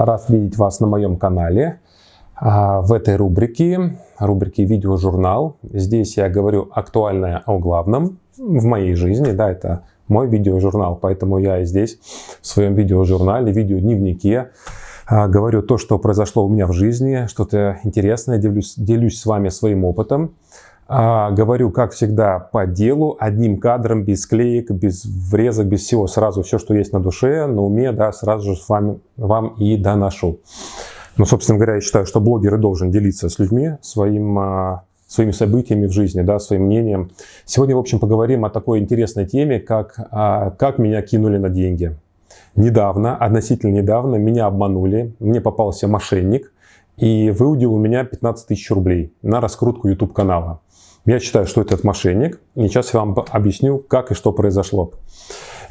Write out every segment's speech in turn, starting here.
Рад видеть вас на моем канале. А, в этой рубрике, рубрике «Видеожурнал», здесь я говорю актуальное о главном в моей жизни. Да, это мой видеожурнал, поэтому я здесь в своем видеожурнале, видеодневнике а, говорю то, что произошло у меня в жизни, что-то интересное, делюсь, делюсь с вами своим опытом. А, говорю, как всегда, по делу, одним кадром, без клеек, без врезок, без всего. Сразу все, что есть на душе, на уме, да, сразу же с вами, вам и доношу. Ну, собственно говоря, я считаю, что блогер должен делиться с людьми своим, а, своими событиями в жизни, да, своим мнением. Сегодня, в общем, поговорим о такой интересной теме, как, а, как меня кинули на деньги. Недавно, относительно недавно, меня обманули, мне попался мошенник и выудил у меня 15 тысяч рублей на раскрутку YouTube-канала. Я считаю, что этот мошенник. И сейчас я вам объясню, как и что произошло.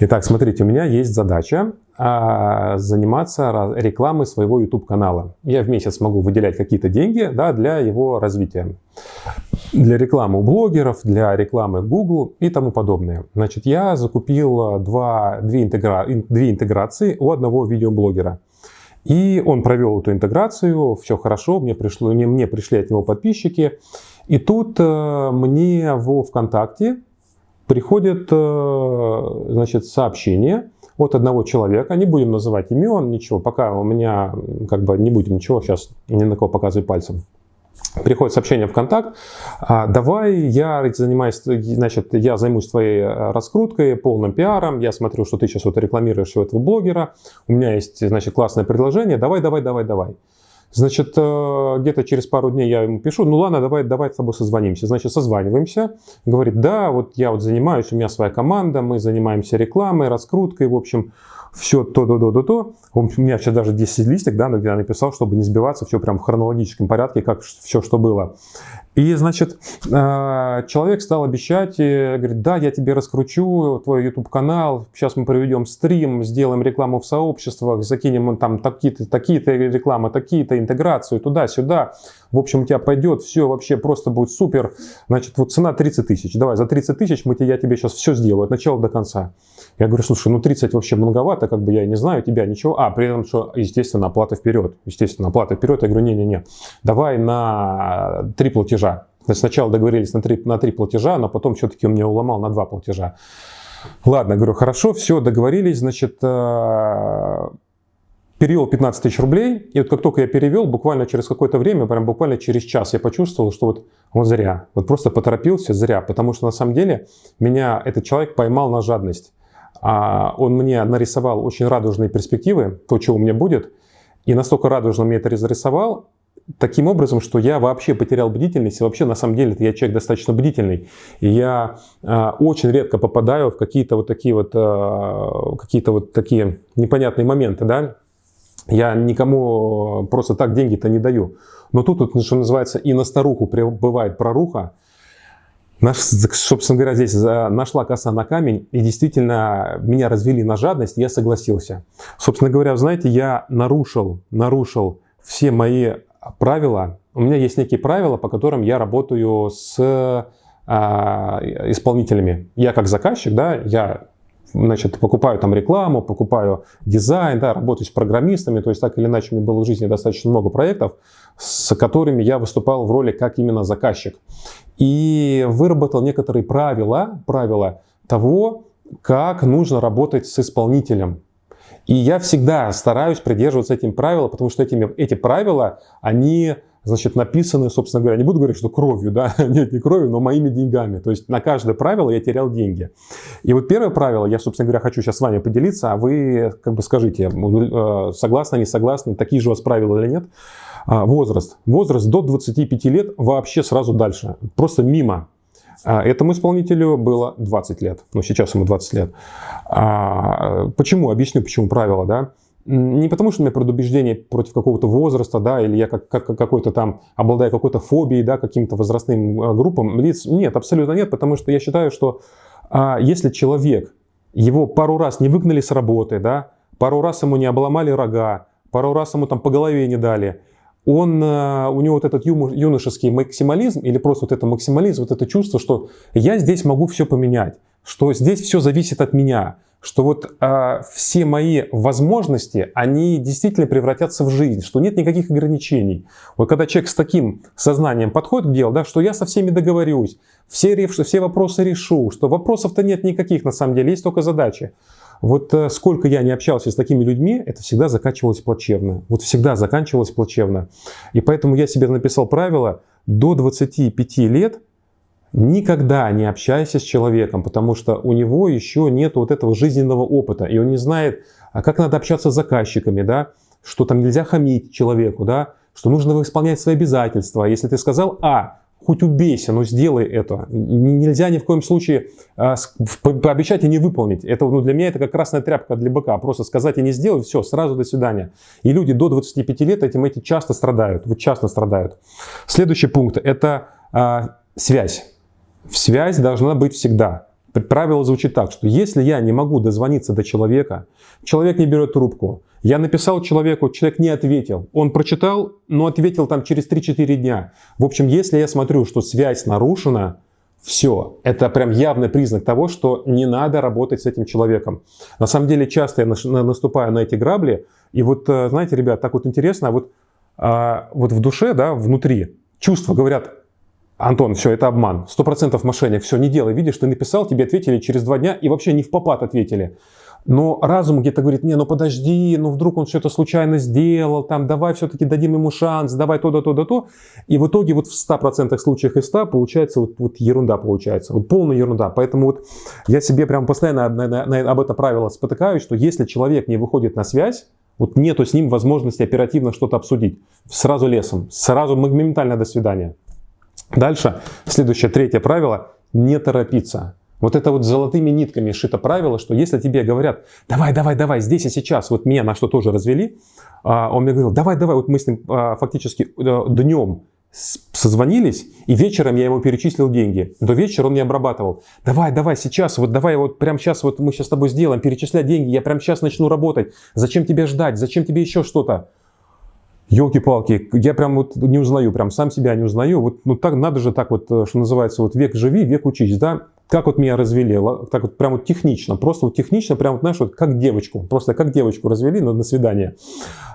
Итак, смотрите, у меня есть задача а, заниматься рекламой своего YouTube-канала. Я в месяц могу выделять какие-то деньги да, для его развития. Для рекламы у блогеров, для рекламы Google и тому подобное. Значит, я закупил два, две, интегра, две интеграции у одного видеоблогера. И он провел эту интеграцию, все хорошо, мне, пришло, мне, мне пришли от него подписчики. И тут э, мне во ВКонтакте приходит э, значит, сообщение от одного человека, не будем называть имен, ничего, пока у меня как бы не будем ничего сейчас ни на кого показывать пальцем. Приходит сообщение в контакт, «А, давай я занимаюсь, значит, я займусь твоей э, раскруткой, полным пиаром, я смотрю, что ты сейчас вот рекламируешь у этого блогера, у меня есть, значит, классное предложение, давай, давай, давай, давай. Значит, э, где-то через пару дней я ему пишу, ну ладно, давай, давай с тобой созвонимся. Значит, созваниваемся. Говорит, да, вот я вот занимаюсь, у меня своя команда, мы занимаемся рекламой, раскруткой, в общем, все то-то-то-то-то. У меня сейчас даже 10 листик, да, я написал, чтобы не сбиваться, все прям в хронологическом порядке, как все, что было. И, значит, э, человек стал обещать, говорит, да, я тебе раскручу твой YouTube-канал, сейчас мы проведем стрим, сделаем рекламу в сообществах, закинем там такие-то такие рекламы, такие-то интеграцию туда-сюда. В общем, у тебя пойдет все вообще просто будет супер. Значит, вот цена 30 тысяч. Давай, за 30 тысяч мы, я тебе сейчас все сделаю от начала до конца. Я говорю, слушай, ну 30 вообще многовато, как бы я не знаю тебя, ничего. А, при этом, что, естественно, оплата вперед. Естественно, оплата вперед. Я говорю, не-не-не, давай на три платежа. Значит, сначала договорились на три, на три платежа, но потом все-таки он меня уломал на два платежа. Ладно, говорю, хорошо, все, договорились, значит, э, перевел 15 тысяч рублей, и вот как только я перевел, буквально через какое-то время, прям буквально через час я почувствовал, что вот он зря, вот просто поторопился зря, потому что на самом деле меня этот человек поймал на жадность. А он мне нарисовал очень радужные перспективы, то, что у меня будет, и настолько радужно мне это разрисовал, таким образом, что я вообще потерял бдительность, и вообще на самом деле я человек достаточно бдительный, я э, очень редко попадаю в какие-то вот такие вот, э, какие-то вот такие непонятные моменты, да, я никому просто так деньги-то не даю. Но тут, вот, что называется, и на старуху бывает проруха. Наш, собственно говоря, здесь нашла коса на камень, и действительно меня развели на жадность, я согласился. Собственно говоря, знаете, я нарушил, нарушил все мои правила. У меня есть некие правила, по которым я работаю с а, исполнителями. Я как заказчик, да, я значит, покупаю там рекламу, покупаю дизайн, да, работаю с программистами, то есть так или иначе у меня было в жизни достаточно много проектов, с которыми я выступал в роли как именно заказчик. И выработал некоторые правила, правила того, как нужно работать с исполнителем. И я всегда стараюсь придерживаться этим правилам, потому что этими, эти правила, они значит, написаны, собственно говоря, не буду говорить, что кровью, да, нет, не кровью, но моими деньгами. То есть на каждое правило я терял деньги. И вот первое правило, я, собственно говоря, хочу сейчас с вами поделиться, а вы как бы скажите, э, согласны, не согласны, такие же у вас правила или нет. А, возраст. Возраст до 25 лет вообще сразу дальше, просто мимо. А этому исполнителю было 20 лет, ну сейчас ему 20 лет. А, почему? Объясню, почему правило, да. Не потому, что у меня предубеждение против какого-то возраста, да, или я как, как, какой-то там обладаю какой-то фобией, да, каким-то возрастным э, группам лиц. Нет, абсолютно нет, потому что я считаю, что а, если человек, его пару раз не выгнали с работы, да, пару раз ему не обломали рога, пару раз ему там по голове не дали, он, э, у него вот этот юношеский максимализм или просто вот это максимализм, вот это чувство, что я здесь могу все поменять, что здесь все зависит от меня. что вот э, все мои возможности, они действительно превратятся в жизнь, что нет никаких ограничений. Вот когда человек с таким сознанием подходит к делу, да, что я со всеми договорюсь, все, все вопросы решу, что вопросов-то нет никаких на самом деле, есть только задачи. Вот э, сколько я не общался с такими людьми, это всегда заканчивалось плачевно. Вот всегда заканчивалось плачевно. И поэтому я себе написал правило, до 25 лет Никогда не общайся с человеком, потому что у него еще нет вот этого жизненного опыта, и он не знает, а как надо общаться с заказчиками, да, что там нельзя хамить человеку, да, что нужно исполнять свои обязательства. Если ты сказал А, хоть убейся, но сделай это. Нельзя ни в коем случае а, пообещать и не выполнить. Это ну, для меня это как красная тряпка для быка. Просто сказать и не сделать, все, сразу до свидания. И люди до 25 лет этим эти часто страдают. Вот часто страдают. Следующий пункт – это а, связь. Связь должна быть всегда. Правило звучит так, что если я не могу дозвониться до человека, человек не берет трубку, я написал человеку, человек не ответил, он прочитал, но ответил там через 3-4 дня. В общем, если я смотрю, что связь нарушена, все, это прям явный признак того, что не надо работать с этим человеком. На самом деле часто я наступаю на эти грабли, и вот, э, знаете, ребят, так вот интересно, вот, а, вот в душе, да, внутри, чувства говорят, Антон, все, это обман. Сто процентов мошенник. Все, не делай. Видишь, ты написал, тебе ответили через два дня и вообще не в попад ответили. Но разум где-то говорит, не, ну подожди, ну вдруг он что-то случайно сделал, там, давай все-таки дадим ему шанс, давай то, да, то, да, то. И в итоге вот в 100% случаях из 100 получается вот, вот ерунда получается, вот полная ерунда. Поэтому вот я себе прям постоянно на, на, на, об это правило спотыкаюсь, что если человек не выходит на связь, вот нету с ним возможности оперативно что-то обсудить, сразу лесом, сразу моментально до свидания. Дальше, следующее, третье правило – не торопиться. Вот это вот золотыми нитками шито правило, что если тебе говорят, давай, давай, давай, здесь и сейчас, вот меня на что тоже развели, а, он мне говорил, давай, давай, вот мы с ним а, фактически э, днем созвонились, и вечером я ему перечислил деньги. До вечера он не обрабатывал. Давай, давай, сейчас, вот давай, вот прямо сейчас, вот мы сейчас с тобой сделаем, перечислять деньги, я прямо сейчас начну работать. Зачем тебе ждать, зачем тебе еще что-то? Елки-палки, я прям вот не узнаю, прям сам себя не узнаю. Вот ну так надо же так вот, э, что называется, вот век живи, век учись, да? Как вот меня развели, так вот прям вот технично, просто вот технично, прям вот знаешь, вот как девочку, просто как девочку развели на, на свидание.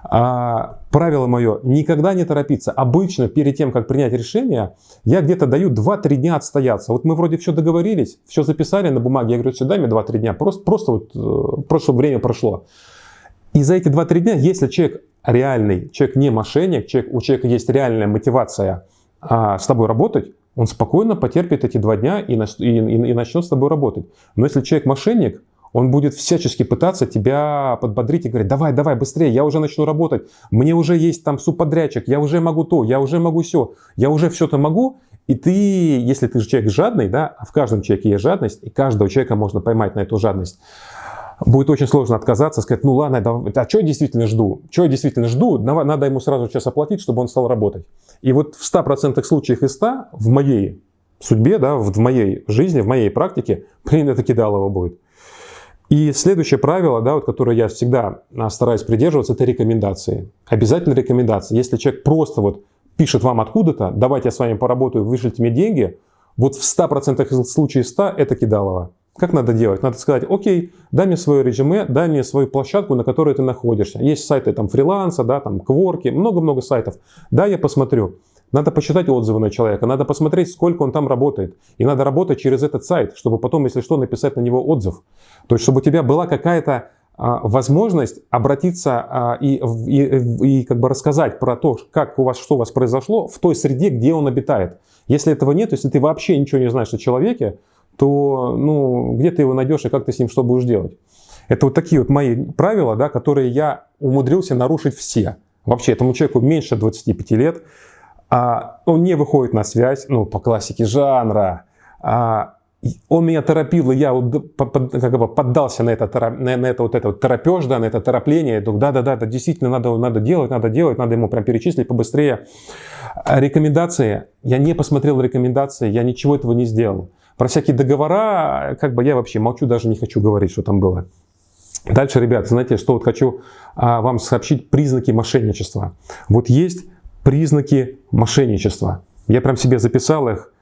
А, правило мое, никогда не торопиться. Обычно перед тем, как принять решение, я где-то даю 2-3 дня отстояться. Вот мы вроде все договорились, все записали на бумаге, я говорю, сюда мне 2-3 дня, просто, просто вот, э, просто чтобы время прошло. И за эти 2-3 дня, если человек реальный, человек не мошенник, человек, у человека есть реальная мотивация а, с тобой работать, он спокойно потерпит эти два дня и, и, и, и начнет с тобой работать. Но если человек мошенник, он будет всячески пытаться тебя подбодрить и говорить, давай, давай, быстрее, я уже начну работать, мне уже есть там субподрядчик, я уже могу то, я уже могу все, я уже все-то могу, и ты, если ты же человек жадный, да, а в каждом человеке есть жадность, и каждого человека можно поймать на эту жадность, будет очень сложно отказаться, сказать, ну ладно, а что я действительно жду? Что я действительно жду? Надо ему сразу сейчас оплатить, чтобы он стал работать. И вот в 100% случаях из 100 в моей судьбе, да, в моей жизни, в моей практике, блин, это кидалово будет. И следующее правило, да, вот, которое я всегда а, стараюсь придерживаться, это рекомендации. Обязательно рекомендации. Если человек просто вот пишет вам откуда-то, давайте я с вами поработаю, вышлите мне деньги, вот в 100% случаев 100 это кидалово. Как надо делать? Надо сказать, окей, дай мне свое резюме, дай мне свою площадку, на которой ты находишься. Есть сайты там фриланса, да, там кворки, много-много сайтов. Да, я посмотрю. Надо почитать отзывы на человека, надо посмотреть, сколько он там работает. И надо работать через этот сайт, чтобы потом, если что, написать на него отзыв. То есть, чтобы у тебя была какая-то а, возможность обратиться а, и, и, и как бы рассказать про то, как у вас, что у вас произошло в той среде, где он обитает. Если этого нет, если ты вообще ничего не знаешь о человеке, то ну, где ты его найдешь и как ты с ним что будешь делать? Это вот такие вот мои правила, да, которые я умудрился нарушить все. Вообще этому человеку меньше 25 лет, а, он не выходит на связь, ну, по классике жанра, а, он меня торопил, и я вот как бы поддался на это, на, на это вот это вот торопеж, да, на это торопление. Да, да, да, да, действительно надо, надо делать, надо делать, надо ему прям перечислить побыстрее. А рекомендации. Я не посмотрел рекомендации, я ничего этого не сделал. Про всякие договора, как бы я вообще молчу, даже не хочу говорить, что там было. Дальше, ребят, знаете, что вот хочу а, вам сообщить признаки мошенничества. Вот есть признаки мошенничества. Я прям себе записал их.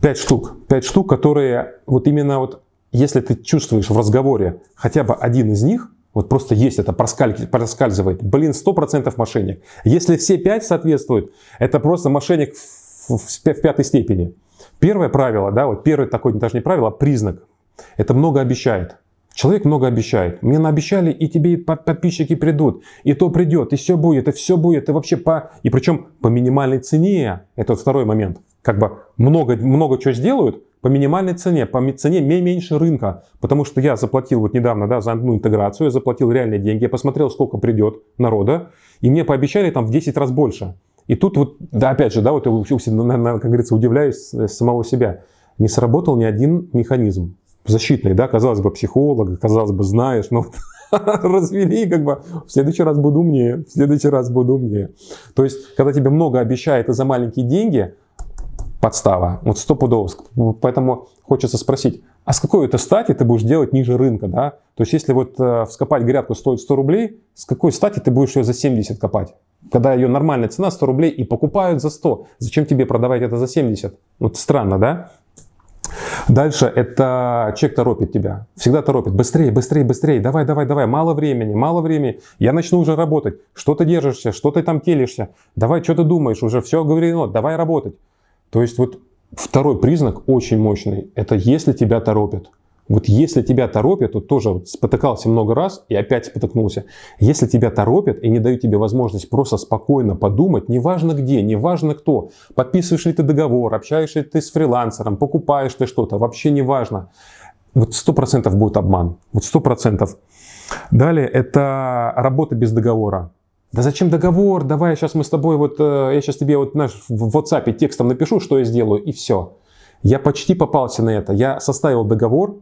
Пять штук. Пять штук, которые вот именно вот если ты чувствуешь в разговоре хотя бы один из них, вот просто есть это, проскальзывает, блин, 100% мошенник. Если все пять соответствуют, это просто мошенник в, в, в пятой степени. Первое правило, да, вот первый такой, даже не правило, а признак, это много обещает. Человек много обещает. Мне наобещали, и тебе подписчики придут, и то придет, и все будет, и все будет, и вообще по... И причем по минимальной цене, это вот второй момент. Как бы много, много чего сделают, по минимальной цене, по цене меньше рынка. Потому что я заплатил вот недавно да, за одну интеграцию, я заплатил реальные деньги, я посмотрел, сколько придет народа, и мне пообещали там в 10 раз больше. И тут вот, да, опять же, да, вот я, как говорится, удивляюсь самого себя. Не сработал ни один механизм защитный, да, казалось бы, психолог, казалось бы, знаешь, но развели, как бы, в следующий раз буду умнее, в следующий раз буду умнее. То есть, когда тебе много обещают и за маленькие деньги, подстава, вот стопудово. Поэтому хочется спросить, а с какой это стати ты будешь делать ниже рынка, да? То есть, если вот э, вскопать грядку стоит 100 рублей, с какой стати ты будешь ее за 70 копать? Когда ее нормальная цена 100 рублей и покупают за 100. Зачем тебе продавать это за 70? Вот странно, да? Дальше это человек торопит тебя. Всегда торопит. Быстрее, быстрее, быстрее. Давай, давай, давай. Мало времени, мало времени. Я начну уже работать. Что ты держишься? Что ты там телишься? Давай, что ты думаешь? Уже все говорено. Давай работать. То есть вот второй признак очень мощный. Это если тебя торопят. Вот если тебя торопят, то тоже вот спотыкался много раз и опять спотыкнулся. Если тебя торопят и не дают тебе возможность просто спокойно подумать, неважно где, неважно кто, подписываешь ли ты договор, общаешься ли ты с фрилансером, покупаешь ты что-то, вообще неважно. Вот сто процентов будет обман. Вот сто процентов. Далее это работа без договора. Да зачем договор? Давай сейчас мы с тобой вот, э, я сейчас тебе вот наш в WhatsApp текстом напишу, что я сделаю, и все. Я почти попался на это. Я составил договор,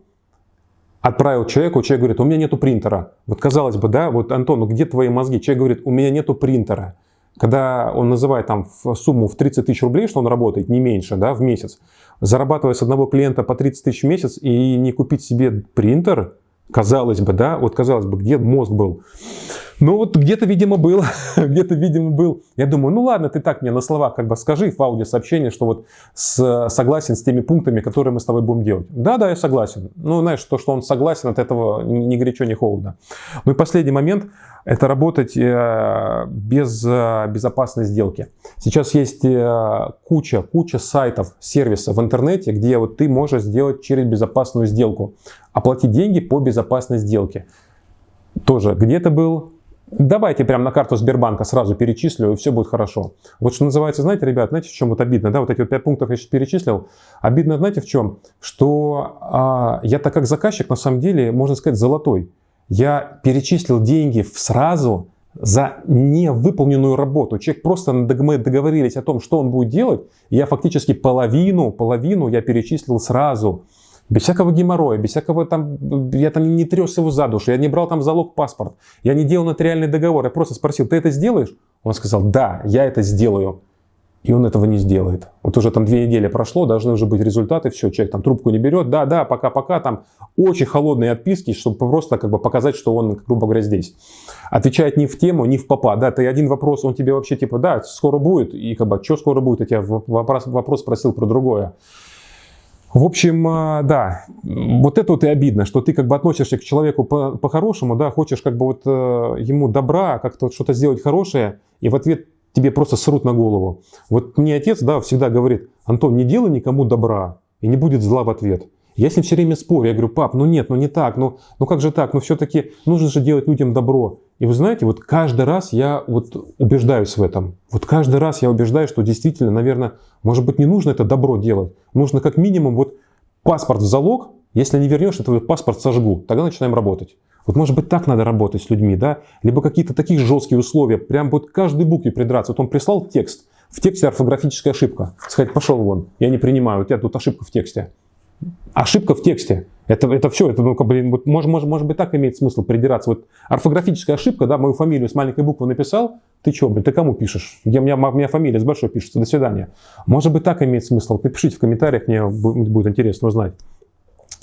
отправил человеку, человек говорит, у меня нету принтера. Вот казалось бы, да, вот Антон, ну где твои мозги? Человек говорит, у меня нету принтера. Когда он называет там сумму в 30 тысяч рублей, что он работает, не меньше, да, в месяц, зарабатывая с одного клиента по 30 тысяч в месяц и не купить себе принтер, казалось бы, да, вот казалось бы, где мозг был? Ну вот где-то, видимо, был, где-то, видимо, был. Я думаю, ну ладно, ты так мне на словах как бы скажи в аудиосообщении, что вот с, согласен с теми пунктами, которые мы с тобой будем делать. Да, да, я согласен. Ну, знаешь, то, что он согласен, от этого ни горячо, ни холодно. Ну и последний момент, это работать э, без э, безопасной сделки. Сейчас есть э, куча, куча сайтов, сервисов в интернете, где вот ты можешь сделать через безопасную сделку, оплатить деньги по безопасной сделке. Тоже где-то был, Давайте прямо на карту Сбербанка сразу перечислю, и все будет хорошо. Вот что называется, знаете, ребят, знаете, в чем вот обидно? Да, вот эти вот 5 пунктов я сейчас перечислил. Обидно, знаете, в чем? Что а, я так как заказчик, на самом деле, можно сказать, золотой. Я перечислил деньги сразу за невыполненную работу. Человек просто мы договорились о том, что он будет делать. Я фактически половину, половину я перечислил сразу. Без всякого геморроя, без всякого там, я там не трес его за душу, я не брал там залог паспорт, я не делал нотариальный договор, я просто спросил, ты это сделаешь? Он сказал, да, я это сделаю. И он этого не сделает. Вот уже там две недели прошло, должны уже быть результаты, все, человек там трубку не берет, да, да, пока-пока, там очень холодные отписки, чтобы просто как бы показать, что он, грубо говоря, здесь. Отвечает не в тему, не в попа, да, ты один вопрос, он тебе вообще типа, да, скоро будет, и как бы, что скоро будет, я тебя вопрос, вопрос спросил про другое. В общем, а, да, вот это вот и обидно, что ты как бы относишься к человеку по-хорошему, да, хочешь как бы вот э, ему добра, как-то что-то сделать хорошее, и в ответ тебе просто срут на голову. Вот мне отец, да, всегда говорит, Антон, не делай никому добра, и не будет зла в ответ. Я с ним все время спорю, я говорю, пап, ну нет, ну не так, ну, ну как же так, ну все-таки нужно же делать людям добро. И вы знаете, вот каждый раз я вот убеждаюсь в этом. Вот каждый раз я убеждаюсь, что действительно, наверное, может быть, не нужно это добро делать. Нужно как минимум вот паспорт в залог, если не вернешь, я паспорт сожгу. Тогда начинаем работать. Вот может быть так надо работать с людьми, да? Либо какие-то такие жесткие условия, прям вот каждой букве придраться. Вот он прислал текст, в тексте орфографическая ошибка. Сказать, пошел вон, я не принимаю, у тебя тут ошибка в тексте. Ошибка в тексте. Это, это все, это, ну, бы, вот, может, может, может быть, так имеет смысл придираться. Вот орфографическая ошибка, да, мою фамилию с маленькой буквы написал, ты что, блин, ты кому пишешь? Я, у, меня, у меня фамилия с большой пишется, до свидания. Может быть, так имеет смысл. Напишите в комментариях, мне будет интересно узнать.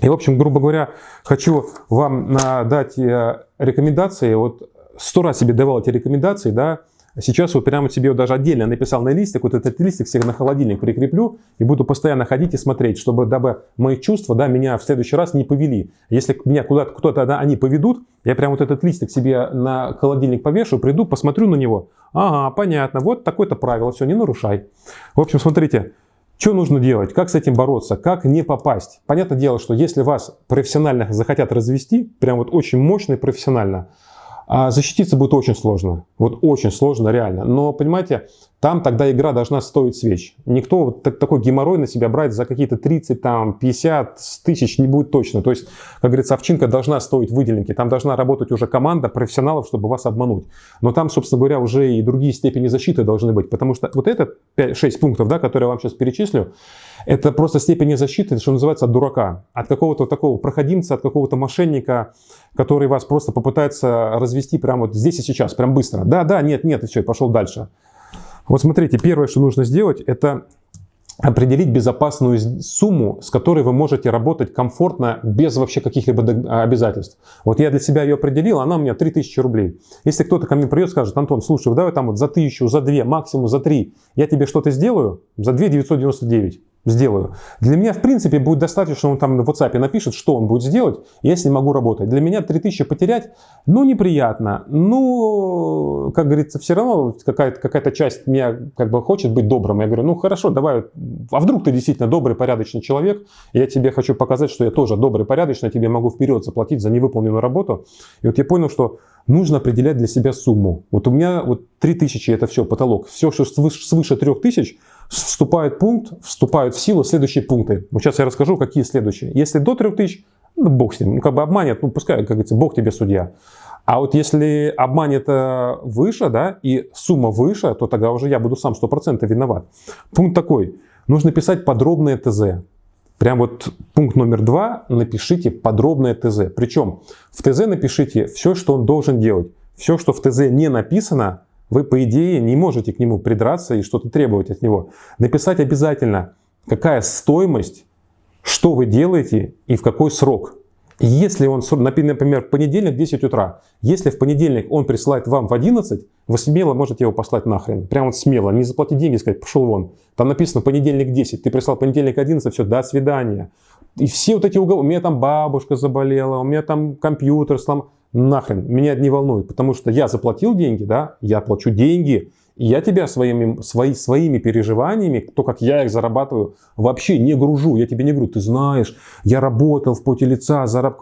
И, в общем, грубо говоря, хочу вам дать э, рекомендации. Вот сто раз себе давал эти рекомендации, да, Сейчас вот прямо себе даже отдельно написал на листик, вот этот листик себе на холодильник прикреплю и буду постоянно ходить и смотреть, чтобы дабы мои чувства, да, меня в следующий раз не повели. Если меня куда-то кто-то, да, они поведут, я прям вот этот листик себе на холодильник повешу, приду, посмотрю на него. Ага, понятно, вот такое-то правило, все, не нарушай. В общем, смотрите, что нужно делать? Как с этим бороться? Как не попасть? Понятное дело, что если вас профессионально захотят развести, прям вот очень мощно и профессионально, а защититься будет очень сложно. Вот очень сложно, реально. Но, понимаете, там тогда игра должна стоить свеч. Никто вот такой геморрой на себя брать за какие-то 30, там, 50 тысяч не будет точно. То есть, как говорится, овчинка должна стоить выделенки. Там должна работать уже команда профессионалов, чтобы вас обмануть. Но там, собственно говоря, уже и другие степени защиты должны быть. Потому что вот это 5-6 пунктов, да, которые я вам сейчас перечислю, это просто степени защиты, что называется, от дурака. От какого-то такого проходимца, от какого-то мошенника, который вас просто попытается развести прямо вот здесь и сейчас, прям быстро. Да, да, нет, нет, и все, и пошел дальше. Вот смотрите, первое, что нужно сделать, это определить безопасную сумму, с которой вы можете работать комфортно, без вообще каких-либо обязательств. Вот я для себя ее определил, она у меня 3000 рублей. Если кто-то ко мне придет, скажет, Антон, слушай, давай там вот за 1000, за 2, максимум за 3, я тебе что-то сделаю, за 2 999 сделаю. Для меня, в принципе, будет достаточно, он там на WhatsApp напишет, что он будет сделать, я с ним могу работать. Для меня 3000 потерять, ну, неприятно. Ну, как говорится, все равно какая-то какая часть меня как бы хочет быть добрым. Я говорю, ну, хорошо, давай, а вдруг ты действительно добрый, порядочный человек, я тебе хочу показать, что я тоже добрый, порядочный, тебе могу вперед заплатить за невыполненную работу. И вот я понял, что нужно определять для себя сумму. Вот у меня вот 3000 это все, потолок. Все, что свыше, свыше 3000, вступает пункт, вступают в силу следующие пункты. Вот сейчас я расскажу, какие следующие. Если до 3000, ну, бог с ним, ну, как бы обманет, ну, пускай, как говорится, бог тебе судья. А вот если обманет выше, да, и сумма выше, то тогда уже я буду сам 100% виноват. Пункт такой. Нужно писать подробное ТЗ. Прям вот пункт номер два, напишите подробное ТЗ. Причем в ТЗ напишите все, что он должен делать. Все, что в ТЗ не написано, вы, по идее, не можете к нему придраться и что-то требовать от него. Написать обязательно, какая стоимость, что вы делаете и в какой срок. Если он, например, в понедельник в 10 утра, если в понедельник он присылает вам в 11, вы смело можете его послать нахрен. Прям вот смело, не заплатить деньги, сказать, пошел вон. Там написано понедельник 10, ты прислал понедельник 11, все, до свидания. И все вот эти уговоры, у меня там бабушка заболела, у меня там компьютер сломал нахрен, меня это не волнует, потому что я заплатил деньги, да, я плачу деньги, и я тебя своими, свои, своими переживаниями, то, как я их зарабатываю, вообще не гружу. Я тебе не говорю, ты знаешь, я работал в поте лица, зараб...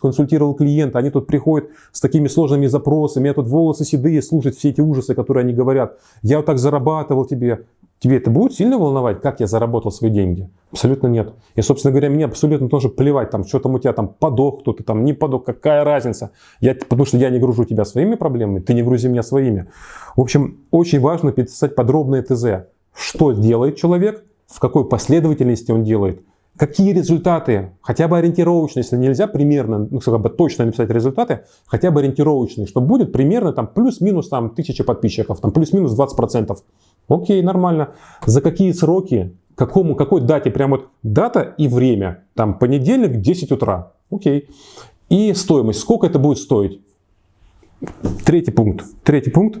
консультировал клиента, они тут приходят с такими сложными запросами, я тут волосы седые, слушать все эти ужасы, которые они говорят. Я вот так зарабатывал тебе. Тебе это будет сильно волновать, как я заработал свои деньги? Абсолютно нет. И, собственно говоря, мне абсолютно тоже плевать, там, что там у тебя там подох кто-то, там не подох, какая разница. Я, потому что я не гружу тебя своими проблемами, ты не грузи меня своими. В общем, очень важно писать подробное ТЗ. Что делает человек, в какой последовательности он делает, какие результаты, хотя бы ориентировочные, если нельзя примерно, ну, как бы точно написать результаты, хотя бы ориентировочные, что будет примерно там плюс-минус там тысяча подписчиков, там плюс-минус 20%. Окей, нормально. За какие сроки, какому, какой дате, прям вот дата и время, там понедельник, 10 утра. Окей. И стоимость, сколько это будет стоить? Третий пункт. Третий пункт.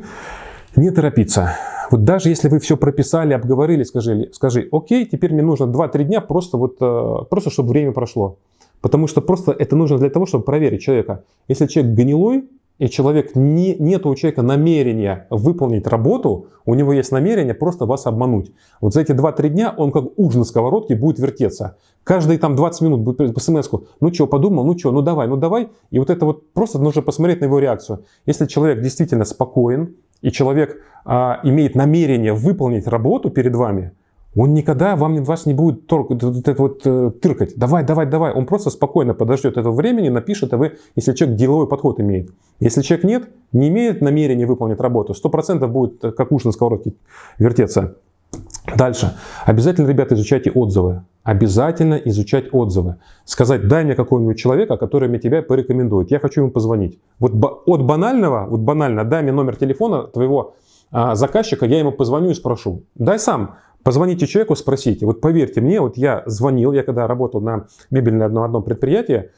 Не торопиться. Вот даже если вы все прописали, обговорили, скажи, скажи окей, теперь мне нужно 2-3 дня просто, вот, э, просто чтобы время прошло. Потому что просто это нужно для того, чтобы проверить человека. Если человек гнилой, и человек, не, нет у человека намерения выполнить работу, у него есть намерение просто вас обмануть. Вот за эти 2-3 дня он как уж на сковородке будет вертеться. Каждые там 20 минут будет по смс ну что, подумал, ну что, ну давай, ну давай. И вот это вот просто нужно посмотреть на его реакцию. Если человек действительно спокоен, и человек а, имеет намерение выполнить работу перед вами, он никогда вам, вас не будет торг, это вот, э, тыркать. Давай, давай, давай. Он просто спокойно подождет этого времени, напишет, а вы, если человек деловой подход имеет. Если человек нет, не имеет намерения выполнить работу, 100% будет э, как уж на сковородке вертеться. Дальше. Обязательно, ребята, изучайте отзывы. Обязательно изучать отзывы. Сказать, дай мне какого-нибудь человека, который мне тебя порекомендует. Я хочу ему позвонить. Вот от банального, вот банально, дай мне номер телефона твоего а, заказчика, я ему позвоню и спрошу. Дай сам. Позвоните человеку, спросите. Вот поверьте мне, вот я звонил, я когда работал на мебельном одном, одном предприятии,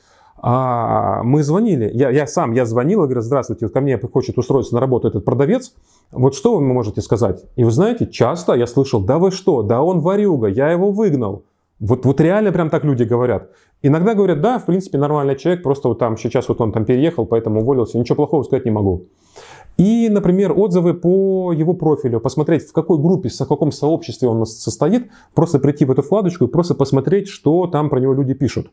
а, мы звонили, я, я сам, я звонил и говорю, здравствуйте, вот ко мне хочет устроиться на работу этот продавец, вот что вы можете сказать? И вы знаете, часто я слышал, да вы что, да он ворюга, я его выгнал. Вот, вот реально прям так люди говорят. Иногда говорят, да, в принципе, нормальный человек, просто вот там сейчас вот он там переехал, поэтому уволился, ничего плохого сказать не могу. И, например, отзывы по его профилю, посмотреть, в какой группе, в каком сообществе он состоит, просто прийти в эту вкладочку и просто посмотреть, что там про него люди пишут.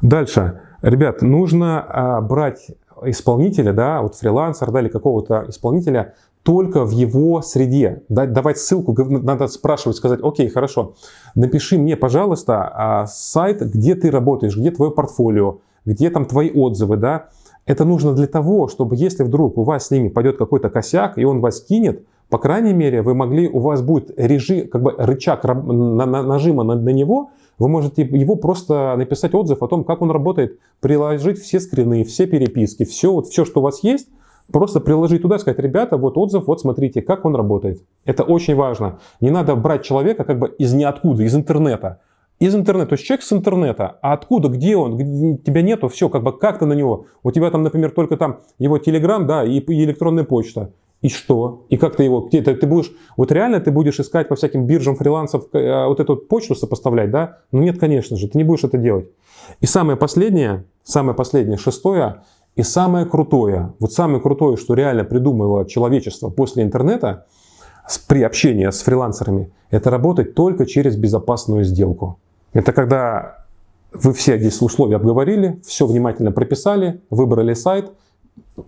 Дальше. Ребят, нужно а, брать исполнителя, да, вот фрилансер, да, или какого-то исполнителя только в его среде. Давать ссылку, надо спрашивать, сказать, окей, хорошо, напиши мне, пожалуйста, а, сайт, где ты работаешь, где твое портфолио, где там твои отзывы, да, это нужно для того, чтобы если вдруг у вас с ними пойдет какой-то косяк, и он вас кинет, по крайней мере, вы могли, у вас будет режим, как бы рычаг на, на, нажима на, на него, вы можете его просто написать отзыв о том, как он работает, приложить все скрины, все переписки, все, вот, все, что у вас есть, просто приложить туда, сказать, ребята, вот отзыв, вот смотрите, как он работает. Это очень важно. Не надо брать человека как бы из ниоткуда, из интернета из интернета, то есть человек с интернета, а откуда, где он, где, тебя нету, все, как бы как ты на него, у тебя там, например, только там его телеграм, да, и, и электронная почта, и что? И как ты его, где ты, будешь, вот реально ты будешь искать по всяким биржам фрилансов э, вот эту почту сопоставлять, да? Ну нет, конечно же, ты не будешь это делать. И самое последнее, самое последнее, шестое, и самое крутое, вот самое крутое, что реально придумало человечество после интернета, при общении с фрилансерами, это работать только через безопасную сделку. Это когда вы все здесь условия обговорили, все внимательно прописали, выбрали сайт,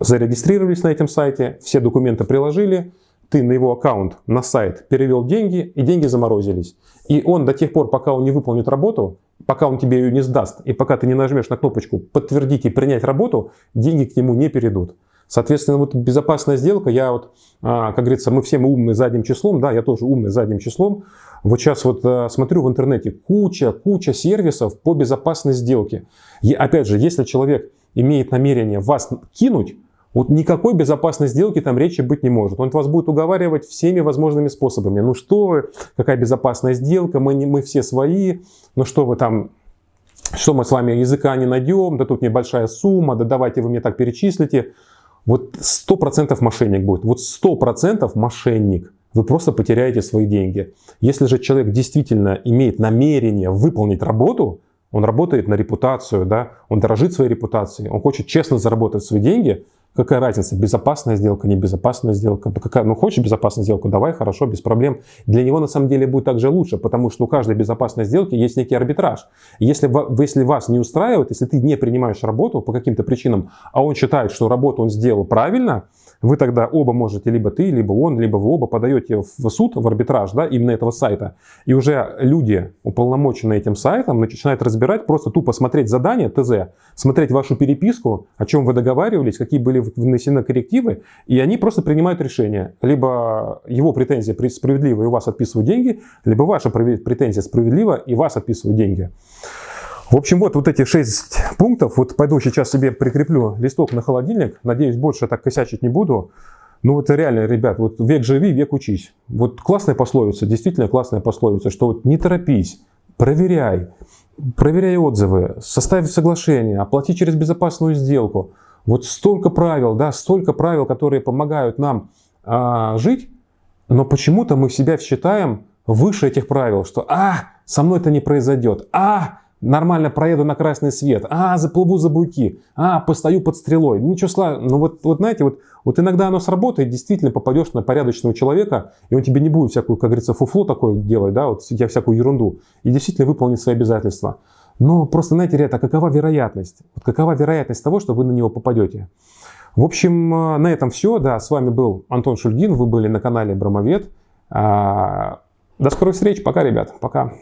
зарегистрировались на этом сайте, все документы приложили, ты на его аккаунт, на сайт перевел деньги, и деньги заморозились. И он до тех пор, пока он не выполнит работу, пока он тебе ее не сдаст, и пока ты не нажмешь на кнопочку «Подтвердить и принять работу», деньги к нему не перейдут. Соответственно, вот безопасная сделка, я вот, а, как говорится, мы все мы умные задним числом, да, я тоже умный задним числом. Вот сейчас вот а, смотрю в интернете куча, куча сервисов по безопасной сделке. И опять же, если человек имеет намерение вас кинуть, вот никакой безопасной сделки там речи быть не может. Он вас будет уговаривать всеми возможными способами. Ну что вы, какая безопасная сделка, мы, не, мы все свои, ну что вы там, что мы с вами языка не найдем, да тут небольшая сумма, да давайте вы мне так перечислите. Вот 100% мошенник будет. Вот 100% мошенник. Вы просто потеряете свои деньги. Если же человек действительно имеет намерение выполнить работу, он работает на репутацию, да, он дорожит своей репутацией, он хочет честно заработать свои деньги, Какая разница, безопасная сделка, небезопасная сделка? Какая, ну, хочешь безопасную сделку, давай, хорошо, без проблем. Для него на самом деле будет также лучше, потому что у каждой безопасной сделки есть некий арбитраж. Если, если вас не устраивает, если ты не принимаешь работу по каким-то причинам, а он считает, что работу он сделал правильно, вы тогда оба можете, либо ты, либо он, либо вы оба подаете в суд, в арбитраж, да, именно этого сайта. И уже люди, уполномоченные этим сайтом, начинают разбирать, просто тупо смотреть задание ТЗ, смотреть вашу переписку, о чем вы договаривались, какие были внесены коррективы, и они просто принимают решение. Либо его претензия справедлива и у вас отписывают деньги, либо ваша претензия справедлива и вас отписывают деньги. В общем, вот, вот эти шесть пунктов. Вот пойду сейчас себе прикреплю листок на холодильник. Надеюсь, больше так косячить не буду. Ну вот реально, ребят, вот век живи, век учись. Вот классная пословица, действительно классная пословица, что вот не торопись, проверяй, проверяй отзывы, составь соглашение, оплати через безопасную сделку. Вот столько правил, да, столько правил, которые помогают нам а, жить, но почему-то мы себя считаем выше этих правил, что «а, со мной это не произойдет», «а, нормально проеду на красный свет, а, заплыву за буйки, а, постою под стрелой. Ничего славного. Ну вот, вот знаете, вот, вот иногда оно сработает, действительно попадешь на порядочного человека, и он тебе не будет всякую, как говорится, фуфло такое делать, да, вот я всякую ерунду, и действительно выполнит свои обязательства. Но просто, знаете, ребята, какова вероятность? Вот какова вероятность того, что вы на него попадете? В общем, э, на этом все. Да, с вами был Антон Шульгин, вы были на канале Бромовед. А, до скорых встреч. Пока, ребят. Пока.